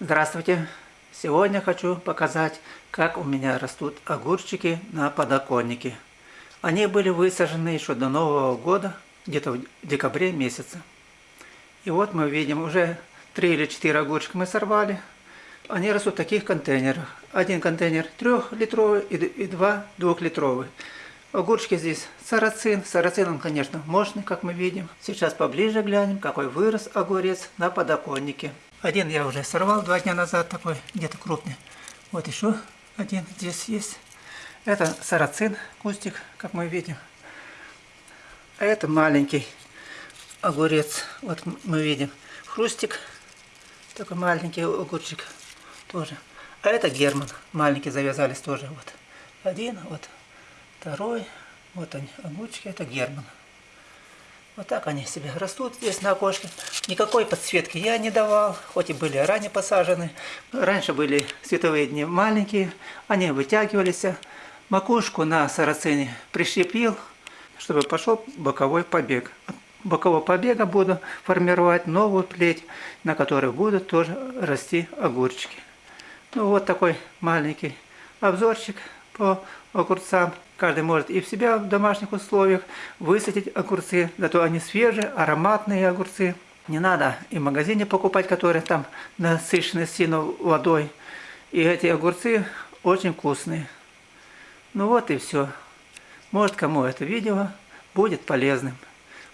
Здравствуйте! Сегодня хочу показать, как у меня растут огурчики на подоконнике. Они были высажены еще до Нового года, где-то в декабре месяце. И вот мы видим, уже 3 или 4 огурчика мы сорвали. Они растут в таких контейнерах. Один контейнер трехлитровый и два двухлитровый. Огурчики здесь сарацин. Сарацин он, конечно, мощный, как мы видим. Сейчас поближе глянем, какой вырос огурец на подоконнике. Один я уже сорвал два дня назад, такой где-то крупный. Вот еще один здесь есть. Это сарацин, кустик, как мы видим. А это маленький огурец. Вот мы видим. Хрустик, такой маленький огурчик тоже. А это герман, маленькие завязались тоже. Вот один, вот второй. Вот они, огурчики, это герман. Вот так они себе растут здесь на окошке. Никакой подсветки я не давал, хоть и были ранее посажены. Раньше были световые дни маленькие, они вытягивались. Макушку на сарацине прищепил, чтобы пошел боковой побег. От бокового побега буду формировать новую плеть, на которой будут тоже расти огурчики. Ну вот такой маленький обзорчик по огурцам. Каждый может и в себя в домашних условиях высадить огурцы, зато они свежие, ароматные огурцы. Не надо и в магазине покупать, которые там насыщены сильно водой. И эти огурцы очень вкусные. Ну вот и все. Может кому это видео будет полезным.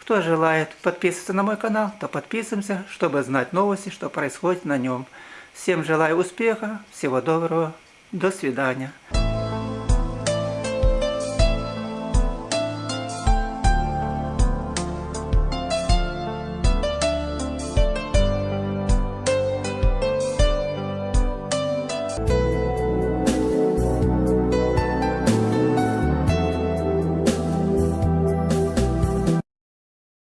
Кто желает подписываться на мой канал, то подписываемся, чтобы знать новости, что происходит на нем. Всем желаю успеха, всего доброго, до свидания.